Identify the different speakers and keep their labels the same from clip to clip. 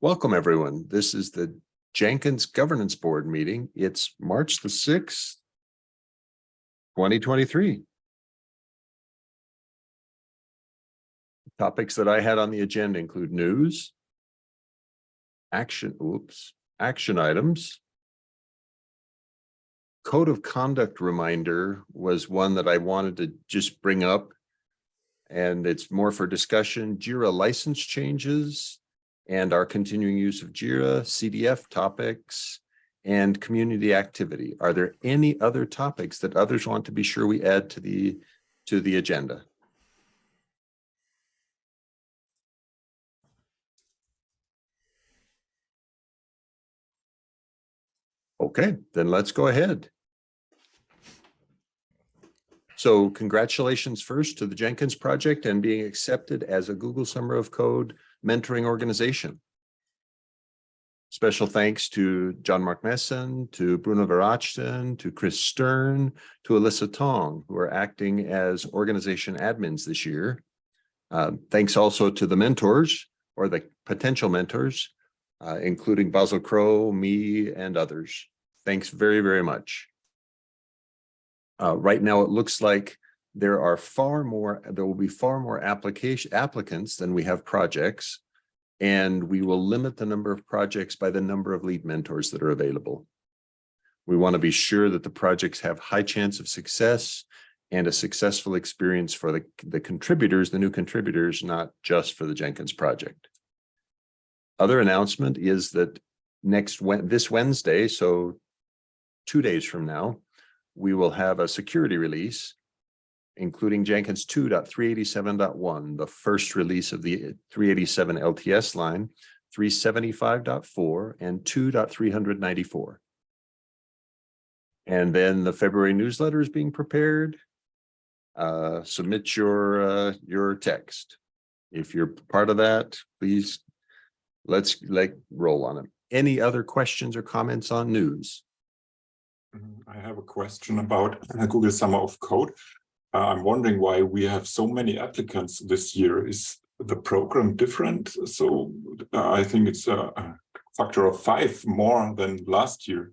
Speaker 1: Welcome, everyone. This is the Jenkins Governance Board meeting. It's March the sixth, twenty twenty-three. Topics that I had on the agenda include news, action, oops, action items. Code of conduct reminder was one that I wanted to just bring up. And it's more for discussion. Jira license changes and our continuing use of Jira, CDF topics, and community activity. Are there any other topics that others want to be sure we add to the, to the agenda? Okay, then let's go ahead. So congratulations first to the Jenkins project and being accepted as a Google Summer of Code mentoring organization. Special thanks to Jean-Marc Meessen, to Bruno Verachten, to Kris Stern, to Alyssa Tong, who are acting as organization admins this year. Uh, thanks also to the mentors or the potential mentors, uh, including Basil Crow, me, and others. Thanks very, very much. Uh, right now, it looks like there are far more, there will be far more application applicants than we have projects. And we will limit the number of projects by the number of lead mentors that are available. We want to be sure that the projects have high chance of success and a successful experience for the, the contributors, the new contributors, not just for the Jenkins project. Other announcement is that next, this Wednesday, so two days from now, we will have a security release, including Jenkins 2.387.1, the first release of the 387 LTS line, 375.4 and 2.394. And then the February newsletter is being prepared. Uh, submit your uh, your text. If you're part of that, please let's like roll on it. Any other questions or comments on news?
Speaker 2: Mm-hmm. I have a question about Google Summer of Code. Uh, I'm wondering why we have so many applicants this year. Is the program different? So uh, I think it's a, factor of five more than last year.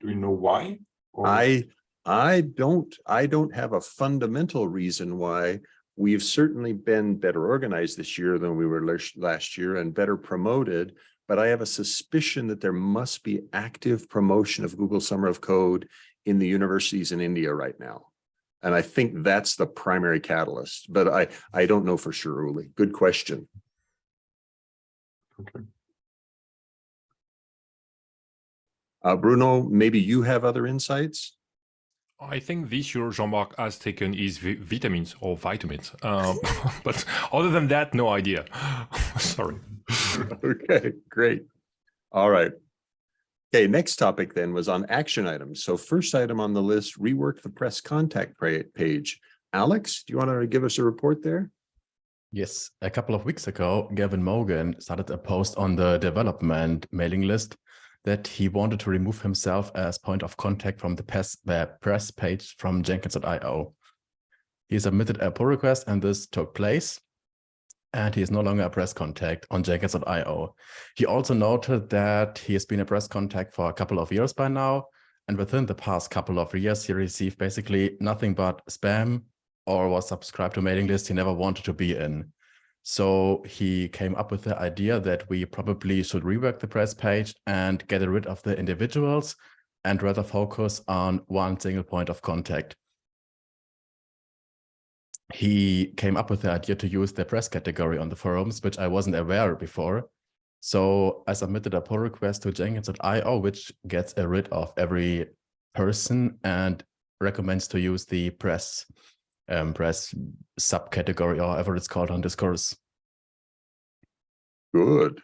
Speaker 2: Do you know why?
Speaker 1: Or... I I don't I don't have a fundamental reason why. We've certainly been better organized this year than we were last year and better promoted but I have a suspicion that there must be active promotion of Google Summer of Code in the universities in India right now. And I think that's the primary catalyst, but I, I don't know for sure, Uli. Good question.
Speaker 2: Okay.
Speaker 1: Uh, Bruno, maybe you have other insights?
Speaker 3: I think this year Jean-Marc has taken is vitamins or vitamins. Um, but other than that, no idea. Sorry.
Speaker 1: okay, great. All right. Okay, next topic then was on action items. So first item on the list, rework the press contact page. Alex, do you want to give us a report there?
Speaker 4: Yes, a couple of weeks ago, Gavin Mogan started a post on the development mailing list that he wanted to remove himself as point of contact from the press, press page from Jenkins.io. He submitted a pull request and this took place and he is no longer a press contact on Jenkins.io. He also noted that he has been a press contact for a couple of years by now, and within the past couple of years, he received basically nothing but spam or was subscribed to mailing lists he never wanted to be in. So he came up with the idea that we probably should rework the press page and get rid of the individuals and rather focus on one single point of contact he came up with the idea to use the press category on the forums, which I wasn't aware before. So I submitted a pull request to Jenkins.io, which gets rid of every person and recommends to use the press um, press subcategory or however it's called on Discourse.
Speaker 1: Good.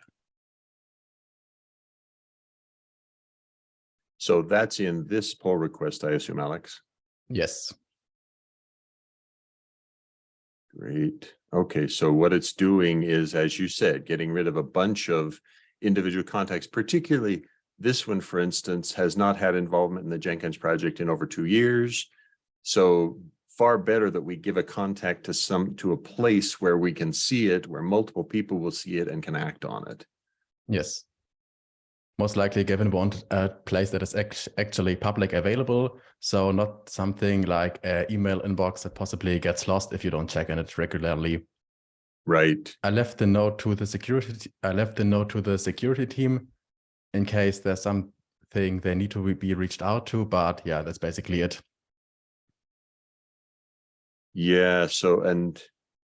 Speaker 1: So that's in this pull request, I assume, Alex?
Speaker 4: Yes.
Speaker 1: Great. Okay, so what it's doing is, as you said, getting rid of a bunch of individual contacts, particularly this one, for instance, has not had involvement in the Jenkins project in over two years. So far better that we give a contact to some to a place where we can see it, where multiple people will see it and can act on it.
Speaker 4: Yes. Most likely Gavin wanted a uh, place that is act- actually public available. So not something like an email inbox that possibly gets lost if you don't check in it regularly.
Speaker 1: Right.
Speaker 4: I left the note to the security. I left the note to the security team in case there's something they need to be reached out to. But yeah, that's basically it.
Speaker 1: Yeah, so and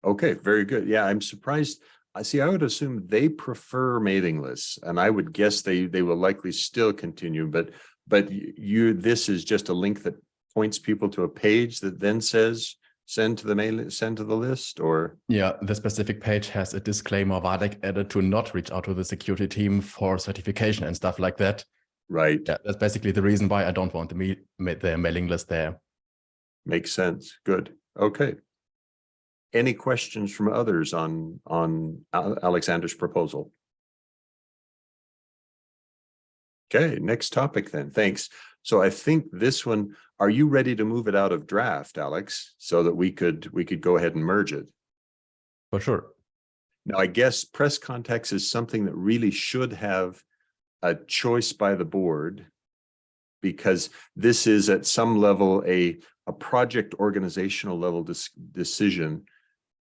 Speaker 1: okay, very good. Yeah, I'm surprised. I see, I would assume they prefer mailing lists and I would guess they they will likely still continue, but but you, this is just a link that points people to a page that then says send to the mail, send to the list or
Speaker 4: Yeah, the specific page has a disclaimer Wadeck added to not reach out to the security team for certification and stuff like that.
Speaker 1: right?
Speaker 4: Yeah, that's basically the reason why I don't want the, me- ma- the mailing list there.
Speaker 1: Makes sense. Good. Okay. Any questions from others on on Alexander's proposal? Okay, next topic then. Thanks. So I think this one, are you ready to move it out of draft, Alex? So that we could, we could go ahead and merge it?
Speaker 4: For sure.
Speaker 1: Now, I guess press contacts is something that really should have a choice by the board. Because this is at some level a, a project organizational level decision.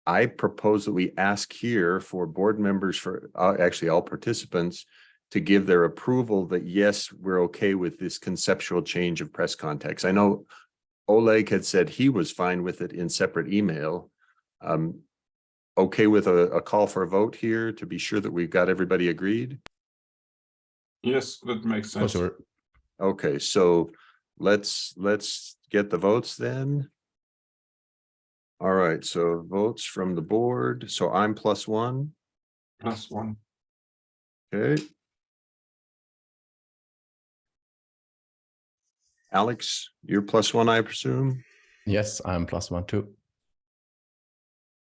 Speaker 1: I propose that we ask here for board members for, uh, actually all participants. To give their approval that yes, we're okay with this conceptual change of press context. I know. Oleg had said he was fine with it in separate email. Um, okay with a, a call for a vote here to be sure that we've got everybody agreed?
Speaker 2: Yes, that makes
Speaker 4: For
Speaker 2: sense.
Speaker 4: sure.
Speaker 1: Okay, so let's, let's get the votes then. All right, so votes from the board. So I'm plus one,
Speaker 2: Plus one.
Speaker 1: okay? Alex, you're plus one, I presume?
Speaker 4: Yes, I'm plus one too.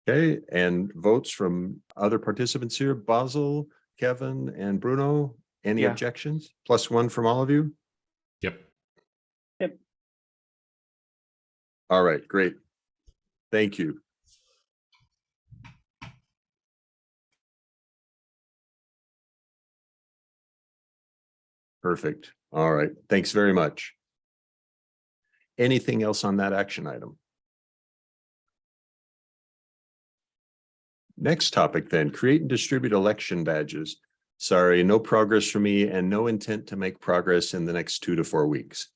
Speaker 1: Okay, and votes from other participants here, Basil, Kevin, and Bruno. Any
Speaker 5: Yeah.
Speaker 1: objections? Plus one from all of you?
Speaker 3: Yep. Yep.
Speaker 1: All right, great. Thank you. Perfect. All right, thanks very much. Anything else on that action item? Next topic then, create and distribute election badges. Sorry, no progress for me and no intent to make progress in the next two to four weeks.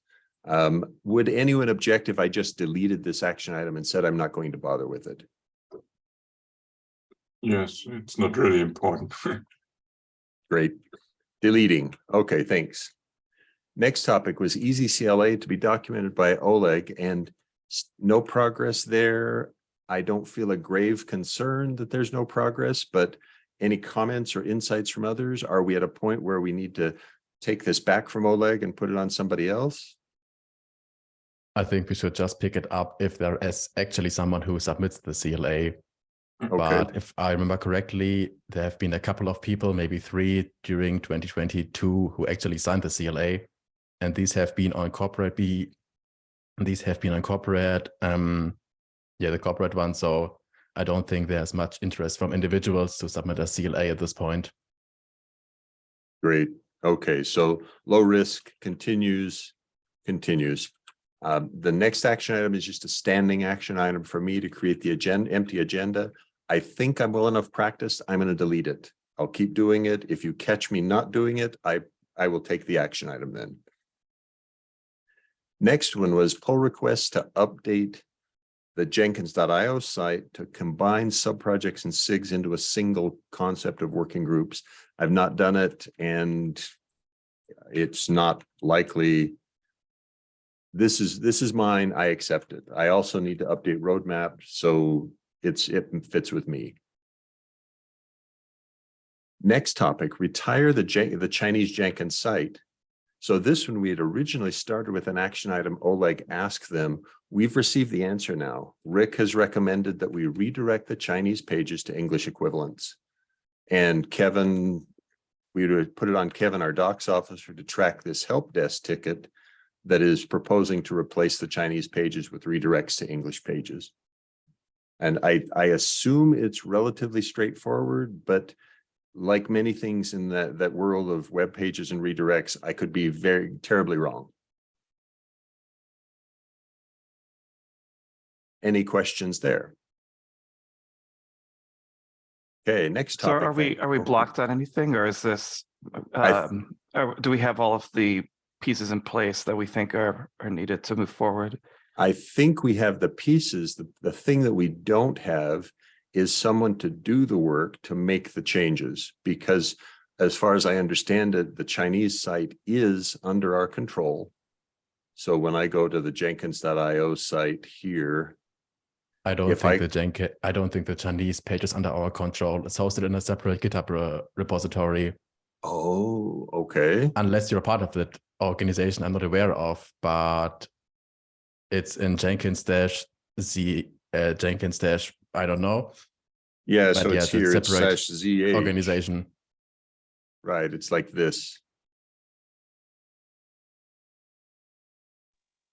Speaker 1: Um, would anyone object if I just deleted this action item and said I'm not going to bother with it?
Speaker 2: Yes, it's not really important.
Speaker 1: Great. Deleting. Okay, thanks. Next topic was easy CLA to be documented by Oleg and no progress there. I don't feel a grave concern that there's no progress, but any comments or insights from others? Are we at a point where we need to take this back from Oleg and put it on somebody else?
Speaker 4: I think we should just pick it up if there is actually someone who submits the CLA.
Speaker 1: Okay,
Speaker 4: But if I remember correctly, there have been a couple of people, maybe three during 2022 who actually signed the CLA. And these have been on corporate B. These have been on corporate, um, yeah, the corporate one. So I don't think there's much interest from individuals to submit a CLA at this point.
Speaker 1: great. Okay, so low risk continues, continues. Um, the next action item is just a standing action item for me to create the agenda, empty agenda. I think I'm well enough practiced. I'm going to delete it. I'll keep doing it. If you catch me not doing it, I, I will take the action item then. Next one was pull request to update the Jenkins.io site to combine subprojects and SIGs into a single concept of working groups. I've not done it and it's not likely. This is, this is mine. I accept it. I also need to update roadmap, so it's, it fits with me. Next topic, retire the Jen- the Chinese Jenkins site. So this one, we had originally started with an action item, Oleg asked them. We've received the answer now. Rick has recommended that we redirect the Chinese pages to English equivalents. And Kevin, we would put it on Kevin, our docs officer, to track this help desk ticket that is proposing to replace the Chinese pages with redirects to English pages. And I, I assume it's relatively straightforward, but like many things in that, that world of web pages and redirects, I could be very terribly wrong. Any questions there? Okay, next topic.
Speaker 5: So are we, are we blocked on anything or is this, um, do we have all of the pieces in place that we think are, are needed to move forward?
Speaker 1: I think we have the pieces. The, the thing that we don't have is someone to do the work to make the changes. Because as far as I understand it, the Chinese site is under our control. So when I go to the Jenkins.io site here,
Speaker 4: I don't
Speaker 1: If
Speaker 4: think
Speaker 1: I-
Speaker 4: the Jenkins, I don't think the Chinese page is under our control. It's hosted in a separate GitHub re- repository.
Speaker 1: oh, okay.
Speaker 4: Unless you're a part of that organization, I'm not aware of, but it's in Jenkins dash Z uh, Jenkins dash I don't know
Speaker 1: Yeah,
Speaker 4: But
Speaker 1: so
Speaker 4: yeah,
Speaker 1: it's
Speaker 4: it's a
Speaker 1: here, it's
Speaker 4: separate
Speaker 1: slash ZH.
Speaker 4: organization.
Speaker 1: Right, it's like this.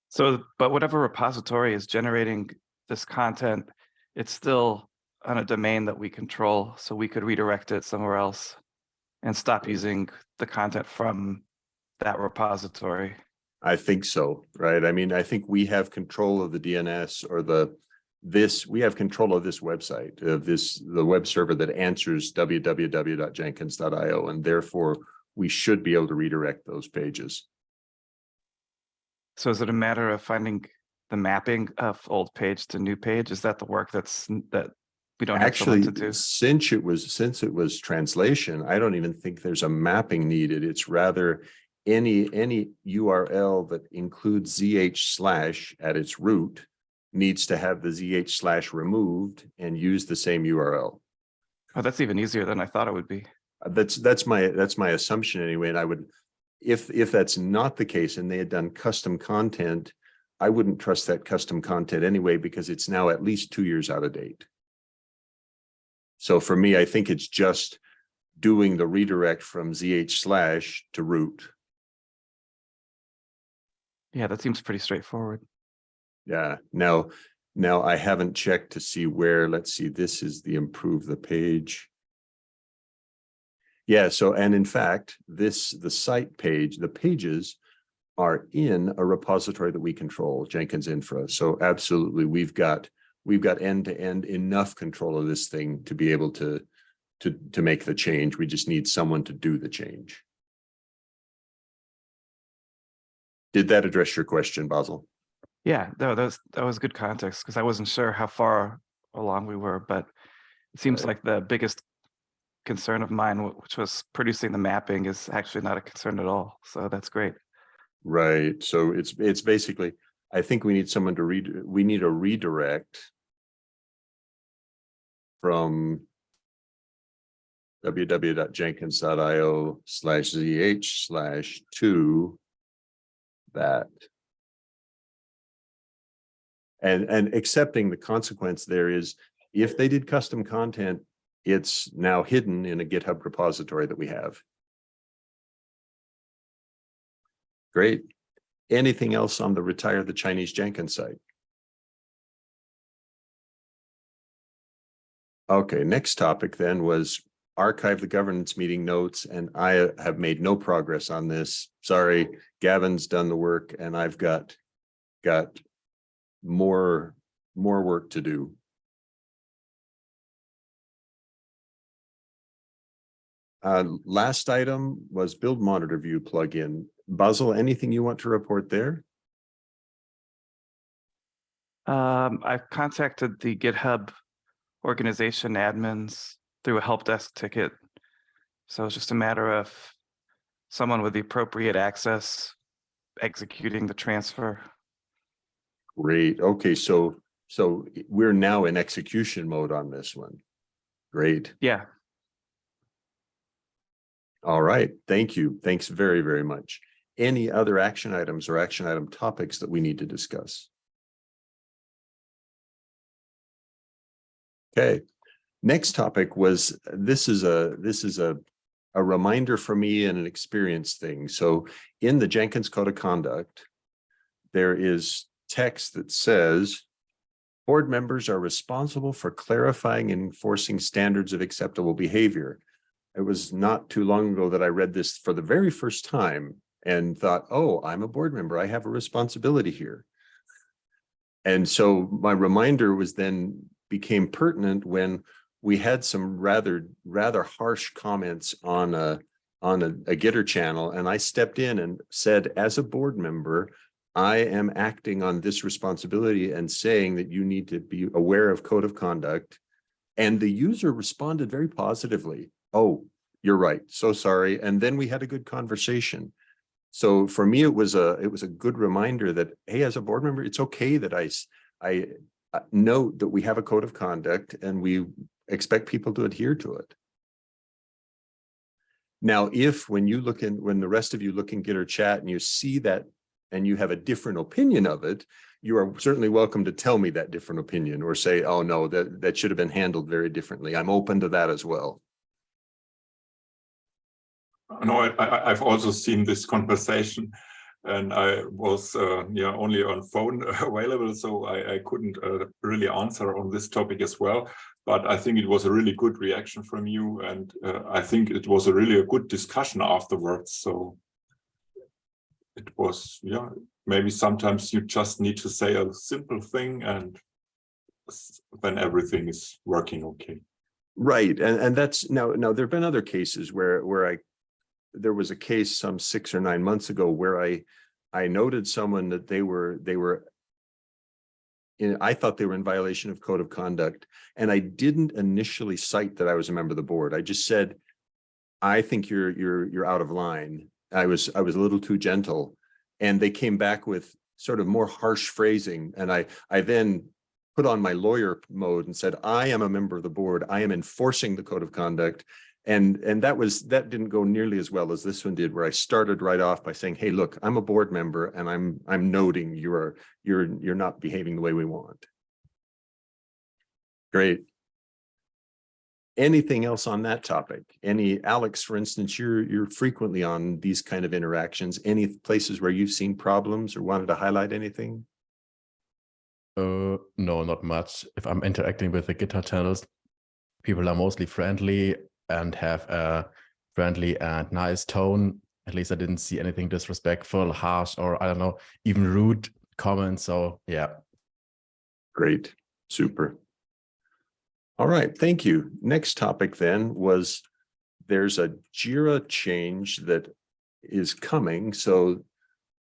Speaker 5: So, but whatever repository is generating this content, it's still on a domain that we control, so we could redirect it somewhere else and stop using the content from that repository.
Speaker 1: I think so, right? I mean, I think we have control of the DNS or the, this, we have control of this website, of this, the web server that answers www.jenkins.io, and therefore we should be able to redirect those pages.
Speaker 5: So is it a matter of finding the mapping of old page to new page? Is that the work that's, that we don't have
Speaker 1: Actually,
Speaker 5: to do?
Speaker 1: since it was, since it was translation, I don't even think there's a mapping needed. It's rather any, any URL that includes ZH slash at its root needs to have the ZH slash removed and use the same URL.
Speaker 5: Oh, that's even easier than I thought it would be.
Speaker 1: Uh, That's, that's my, that's my assumption anyway, and I would, if, if that's not the case and they had done custom content, I wouldn't trust that custom content anyway, because it's now at least two years out of date. So for me, I think it's just doing the redirect from ZH slash to root.
Speaker 5: Yeah, that seems pretty straightforward.
Speaker 1: Yeah, now, now I haven't checked to see where, let's see, this is the improve the page. Yeah, so, and in fact, this, the site page, the pages are in a repository that we control, Jenkins Infra. So absolutely, we've got, we've got end-to-end enough control of this thing to be able to, to, to make the change. We just need someone to do the change. Did that address your question, Basil?
Speaker 5: Yeah, no, that was, that was good context because I wasn't sure how far along we were, but it seems
Speaker 1: Right.
Speaker 5: like the biggest concern of mine, which was producing the mapping, is actually not a concern at all. So that's great.
Speaker 1: Right, so it's, it's basically, I think we need someone to read, we need a redirect. From. www.jenkins.io slash zh slash two. That. And, and accepting the consequence there is, if they did custom content, it's now hidden in a GitHub repository that we have. Great. Anything else on the retire the Chinese Jenkins site? Okay, next topic then was archive the governance meeting notes, and I have made no progress on this. Sorry, Gavin's done the work and I've got, got more, more work to do. Uh, last item was build monitor view plugin. Basil, anything you want to report there?
Speaker 5: Um, I've contacted the GitHub organization admins through a help desk ticket. So it's just a matter of someone with the appropriate access executing the transfer.
Speaker 1: Great. Okay, so, so we're now in execution mode on this one. Great.
Speaker 5: Yeah,
Speaker 1: All right. Thank you. Thanks very, very much. Any other action items or action item topics that we need to discuss? Okay, next topic was, this is a, this is a, a reminder for me and an experience thing. So in the Jenkins Code of Conduct, there is text that says, board members are responsible for clarifying and enforcing standards of acceptable behavior. it was not too long ago that I read this for the very first time and thought, oh, I'm a board member. I have a responsibility here. And so my reminder was then became pertinent when we had some rather, rather harsh comments on a, on a, a Gitter channel. And I stepped in and said, as a board member, I am acting on this responsibility and saying that you need to be aware of code of conduct. And the user responded very positively. Oh, you're right. So sorry. And then we had a good conversation. So for me, it was a, it was a good reminder that, hey, as a board member, it's okay that I, uh, note that we have a code of conduct and we expect people to adhere to it. Now, if when you look in, when the rest of you look in Gitter chat and you see that and you have a different opinion of it, you are certainly welcome to tell me that different opinion or say, oh, no, that, that should have been handled very differently. I'm open to that as well.
Speaker 2: No, I, I've also seen this conversation and I was, uh, yeah, only on phone available, so I, I couldn't uh, really answer on this topic as well. But I think it was a really good reaction from you and uh, I think it was a really a good discussion afterwards. So it was, yeah, maybe sometimes you just need to say a simple thing and then everything is working okay.
Speaker 1: Right, and, and that's, now, now, there've been other cases where, where I, there was a case some six or nine months ago where I, I noted someone that they were, they were in, I thought they were in violation of code of conduct, and I didn't initially cite that I was a member of the board. I just said, I think you're, you're, you're out of line. I was, I was a little too gentle. And they came back with sort of more harsh phrasing, and I, I then put on my lawyer mode and said, I am a member of the board. I am enforcing the code of conduct. And, and that was, that didn't go nearly as well as this one did, where I started right off by saying, hey, look, I'm a board member and I'm, I'm noting you're, you're, you're not behaving the way we want. Great. Anything else on that topic? Any, Alex, for instance, you're, you're frequently on these kind of interactions. Any places where you've seen problems or wanted to highlight anything?
Speaker 4: Uh, no, not much. If I'm interacting with the Gitter channels, people are mostly friendly and have a friendly and nice tone. At least I didn't see anything disrespectful, harsh, or I don't know, even rude comments. So yeah,
Speaker 1: Great, super. All right, thank you. Next topic then was there's a JIRA change that is coming. So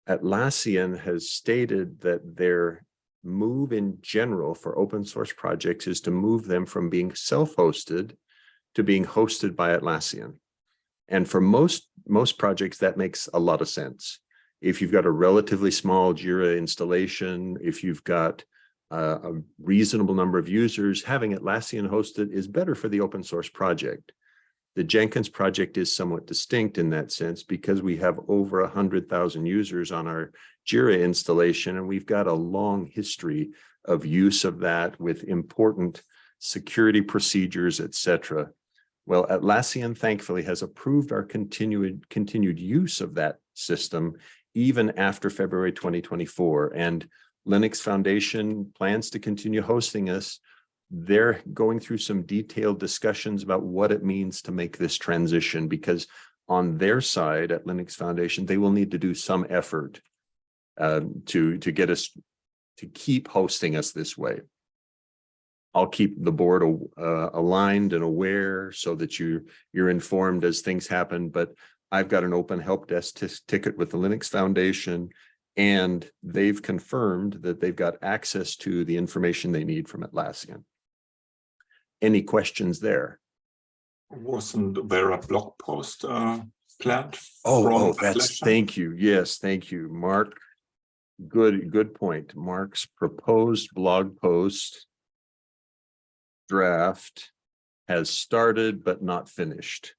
Speaker 1: Atlassian has stated that their move in general for open source projects is to move them from being self-hosted to being hosted by Atlassian. And for most, most projects, that makes a lot of sense. If you've got a relatively small JIRA installation, if you've got uh, a reasonable number of users, having Atlassian hosted is better for the open source project. The Jenkins project is somewhat distinct in that sense because we have over a hundred thousand users on our Jira installation, and we've got a long history of use of that with important security procedures, et cetera. Well, Atlassian thankfully has approved our continued continued use of that system even after February 2024. And Linux Foundation plans to continue hosting us. They're going through some detailed discussions about what it means to make this transition because on their side at Linux Foundation, they will need to do some effort um, to, to get us to keep hosting us this way. I'll keep the board uh, aligned and aware so that you, you're informed as things happen, but I've got an open help desk ticket with the Linux Foundation and they've confirmed that they've got access to the information they need from Atlassian. Any questions there?
Speaker 2: Wasn't there a blog post uh, planned?
Speaker 1: Oh, oh, that's, thank you. Yes, thank you, Mark. Good, good point. Mark's proposed blog post draft has started but not finished.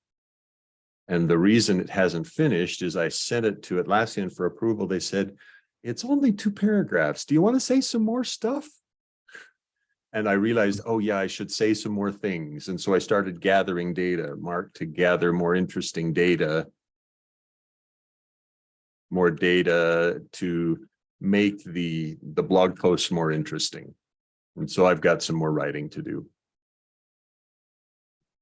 Speaker 1: And the reason it hasn't finished is I sent it to Atlassian for approval. They said, it's only two paragraphs. Do you want to say some more stuff? And I realized, oh yeah, I should say some more things. And so I started gathering data, Mark, to gather more interesting data. More data to make the, the blog posts more interesting. And so I've got some more writing to do.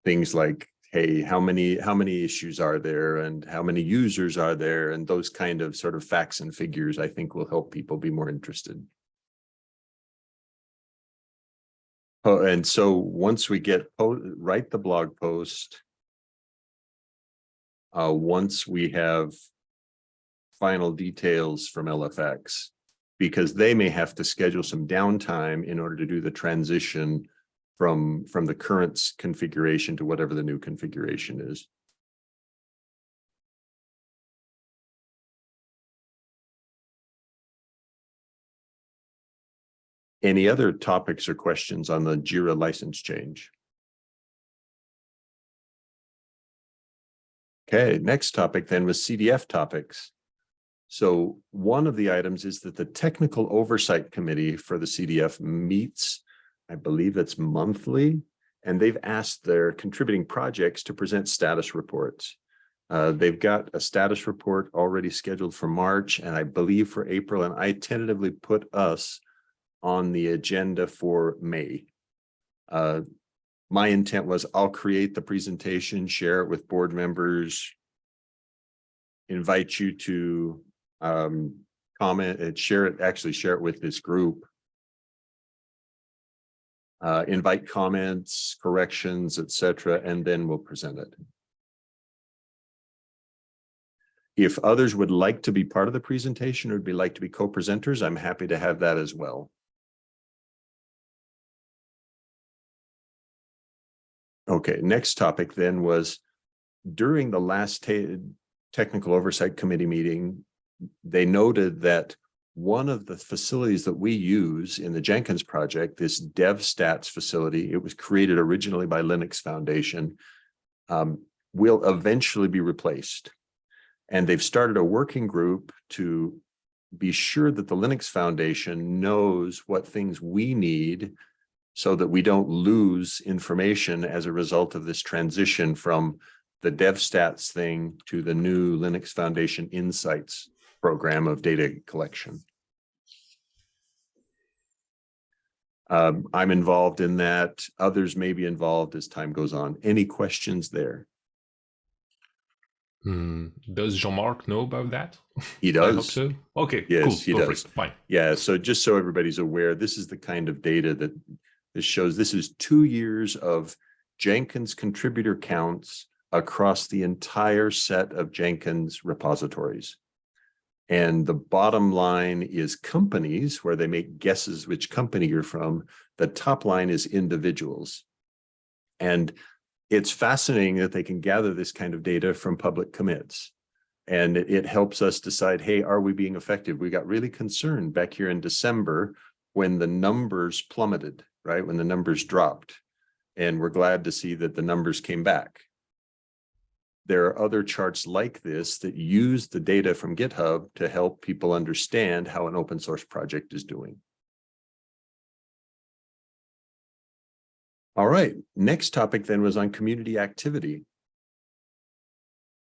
Speaker 1: Things like hey, how many, how many issues are there and how many users are there? And those kind of sort of facts and figures, I think will help people be more interested. Oh, and so once we get, po- write the blog post. Uh, once we have final details from LFX, because they may have to schedule some downtime in order to do the transition from, from the current configuration to whatever the new configuration is. Any other topics or questions on the JIRA license change? Okay, next topic then was CDF topics. So one of the items is that the Technical Oversight Committee for the CDF meets, I believe it's monthly, and they've asked their contributing projects to present status reports. Uh, they've got a status report already scheduled for March and I believe for April, and I tentatively put us on the agenda for May. Uh, my intent was I'll create the presentation, share it with board members. Invite you to um comment and share it, actually share it with this group. Uh, invite comments, corrections, etc., and then we'll present it. If others would like to be part of the presentation or would be like to be co-presenters, I'm happy to have that as well. Okay, next topic then was during the last technical oversight committee meeting, they noted that one of the facilities that we use in the Jenkins project, this DevStats facility, it was created originally by Linux Foundation, um, will eventually be replaced. And they've started a working group to be sure that the Linux Foundation knows what things we need so that we don't lose information as a result of this transition from the DevStats thing to the new Linux Foundation Insights program of data collection. Um, I'm involved in that. Others may be involved as time goes on. Any questions there?
Speaker 3: Hmm, does Jean-Marc know about that?
Speaker 1: He
Speaker 3: I hope
Speaker 1: does.
Speaker 3: so. Okay,
Speaker 1: Yes,
Speaker 3: cool.
Speaker 1: he
Speaker 3: Go
Speaker 1: does.
Speaker 3: Fine.
Speaker 1: Yeah, so just so everybody's aware, this is the kind of data that this shows. This is two years of Jenkins contributor counts across the entire set of Jenkins repositories. And the bottom line is companies where they make guesses which company you're from. The top line is individuals. And it's fascinating that they can gather this kind of data from public commits. And it, helps us decide, hey, are we being effective? We got really concerned back here in December when the numbers plummeted, right? When the numbers dropped. And we're glad to see that the numbers came back. There are other charts like this that use the data from GitHub to help people understand how an open source project is doing. All right, next topic then was on community activity.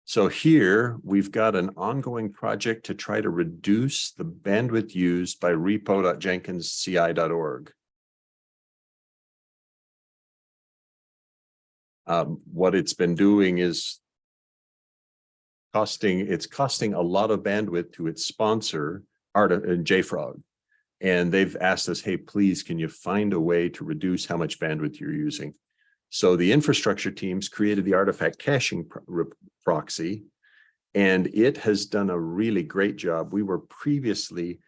Speaker 1: So here we've got an ongoing project to try to reduce the bandwidth used by repo.jenkinsci.org. Um, what it's been doing is costing, it's costing a lot of bandwidth to its sponsor, Art, and uh, JFrog. And they've asked us, hey, please, can you find a way to reduce how much bandwidth you're using? So the infrastructure teams created the artifact caching pro- proxy, and it has done a really great job. We were previously,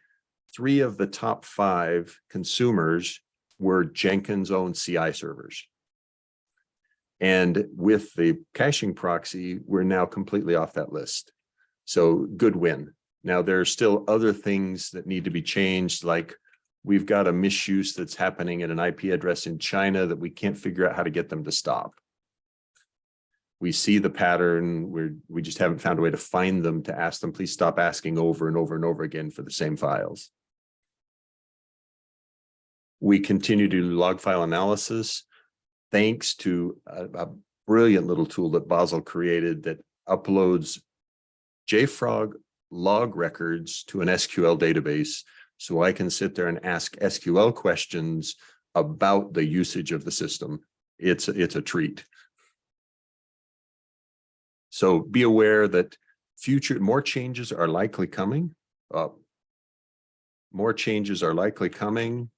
Speaker 1: three of the top five consumers were Jenkins owned CI servers. And with the caching proxy, we're now completely off that list. So good win. Now, there are still other things that need to be changed, like we've got a misuse that's happening at an IP address in China that we can't figure out how to get them to stop. We see the pattern, we're, we just haven't found a way to find them to ask them, please stop asking over and over and over again for the same files. We continue to do log file analysis thanks to a, a brilliant little tool that Basil created that uploads JFrog log records to an SQL database. So I can sit there and ask SQL questions about the usage of the system. It's, it's a treat. So be aware that future, more changes are likely coming. Uh, More changes are likely coming.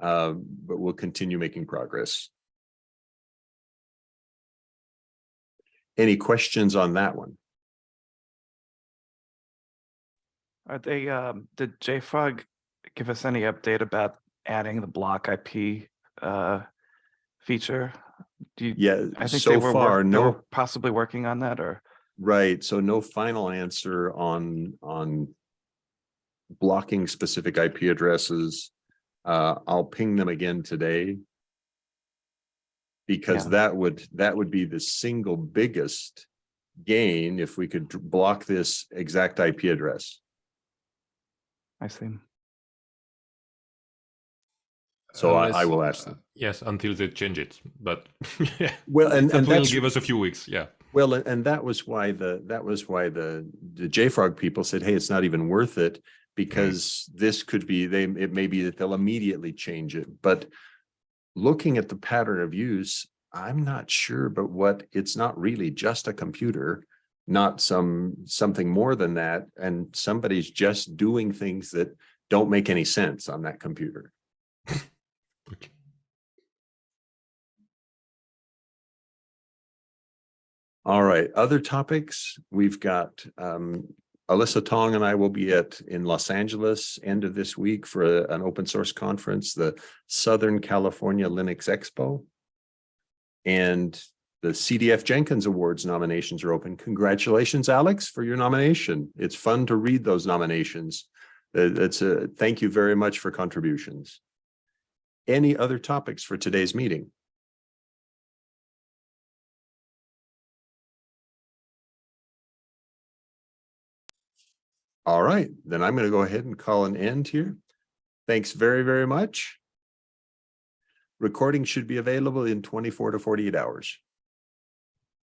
Speaker 1: Uh, but we'll continue making progress. Any questions on that one?
Speaker 5: Are they, um, did JFrog give us any update about adding the block IP uh feature? Do you,
Speaker 1: Yeah,
Speaker 5: I think they
Speaker 1: so
Speaker 5: were,
Speaker 1: far,
Speaker 5: they
Speaker 1: no.
Speaker 5: were possibly working on that or,
Speaker 1: Right, so no final answer on, on blocking specific IP addresses. Uh, I'll ping them again today. Because
Speaker 5: Yeah.
Speaker 1: that would, that would be the single biggest gain if we could block this exact IP address.
Speaker 5: I see.
Speaker 1: So I- I will ask them.
Speaker 3: uh, Yes, until they change it, but yeah,
Speaker 1: Well, and,
Speaker 3: that
Speaker 1: and
Speaker 3: will give us a few weeks, yeah.
Speaker 1: well, and- and that was why the, that was why the, the JFrog people said, hey, it's not even worth it. Because this could be, they, it may be that they'll immediately change it, but looking at the pattern of use, I'm not sure, but what, it's not really just a computer. Not some, something more than that, and somebody's just doing things that don't make any sense on that computer.
Speaker 3: Okay.
Speaker 1: All right, other topics, we've got um Alyssa Tong and I will be at in Los Angeles end of this week for a- an open source conference, the Southern California Linux Expo. And the CDF Jenkins Awards nominations are open. Congratulations, Alex, for your nomination. It's fun to read those nominations. Uh, It's a, thank you very much for contributions. Any other topics for today's meeting? All right, then I'm going to go ahead and call an end here. Thanks very, very much. Recording should be available in twenty-four to forty-eight hours.